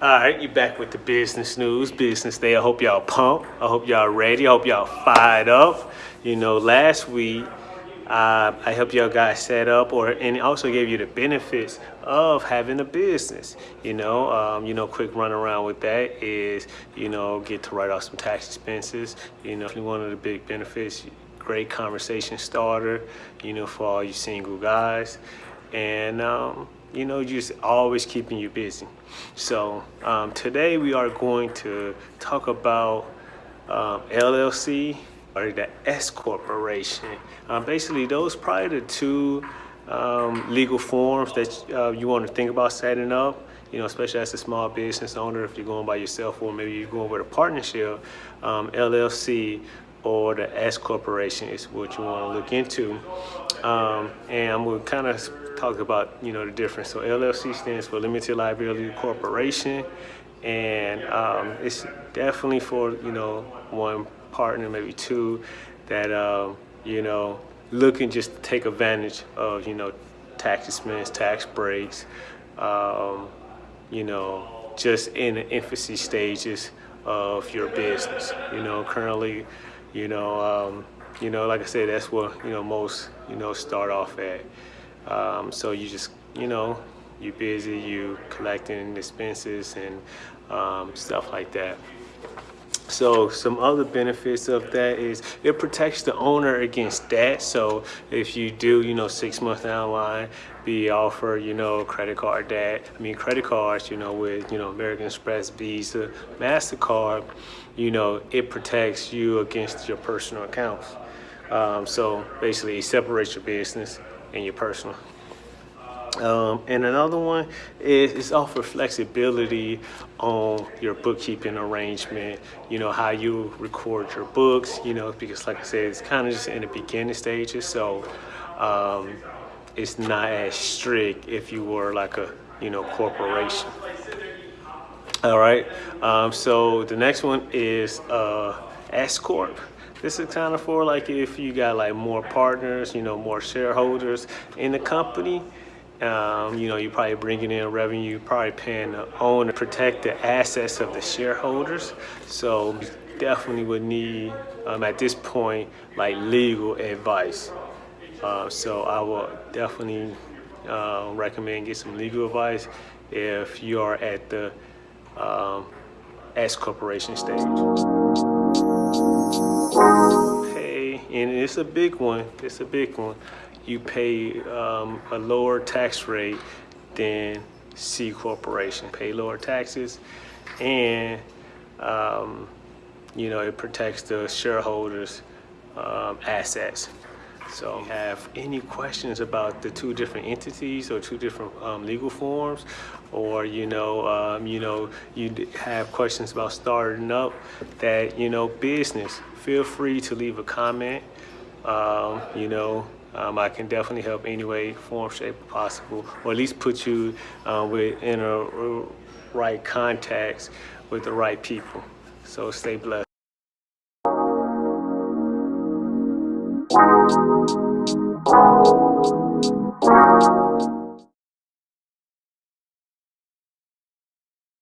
All right, you back with the business news, business day. I hope y'all pumped. I hope y'all ready. I hope y'all fired up. You know, last week uh, I helped y'all guys set up, or and also gave you the benefits of having a business. You know, um, you know, quick run around with that is you know get to write off some tax expenses. You know, one of the big benefits. Great conversation starter. You know, for all you single guys, and um, you know, just always keeping you busy. So um, today we are going to talk about um, LLC or the S corporation. Um, basically, those probably the two um, legal forms that uh, you want to think about setting up. You know, especially as a small business owner, if you're going by yourself or maybe you're going with a partnership, um, LLC or the S corporation is what you want to look into. Um, and I'm going to kind of talk about, you know, the difference. So LLC stands for Limited Liability Corporation. And um, it's definitely for, you know, one partner, maybe two, that, uh, you know, looking just to take advantage of, you know, tax expense, tax breaks, um, you know, just in the infancy stages of your business. You know, currently, you know, um, you know, like I said, that's what, you know, most, you know, start off at. Um, so you just, you know, you're busy, you collecting expenses and um, stuff like that. So some other benefits of that is it protects the owner against debt. So if you do, you know, six months down the line, be offer, you know, credit card debt. I mean, credit cards, you know, with, you know, American Express, Visa, MasterCard, you know, it protects you against your personal accounts. Um, so basically it separates your business and your personal. Um, and another one is, is offer flexibility on your bookkeeping arrangement, you know, how you record your books, you know, because like I said, it's kind of just in the beginning stages. So um, it's not as strict if you were like a, you know, corporation. All right. Um, so the next one is uh, S Corp. This is kind of for like if you got like more partners, you know, more shareholders in the company. Um, you know, you're probably bringing in revenue, You probably paying the owner, protect the assets of the shareholders. So definitely would need, um, at this point, like legal advice. Uh, so I will definitely uh, recommend get some legal advice if you are at the um, S corporation stage. Hey, and it's a big one. It's a big one you pay um, a lower tax rate than C corporation. Pay lower taxes and um, you know, it protects the shareholders' um, assets. So have any questions about the two different entities or two different um, legal forms, or you know, um, you know, you have questions about starting up that you know business, feel free to leave a comment. Um, you know, um, I can definitely help any way, form, shape possible, or at least put you uh, with in a right contacts with the right people. So stay blessed.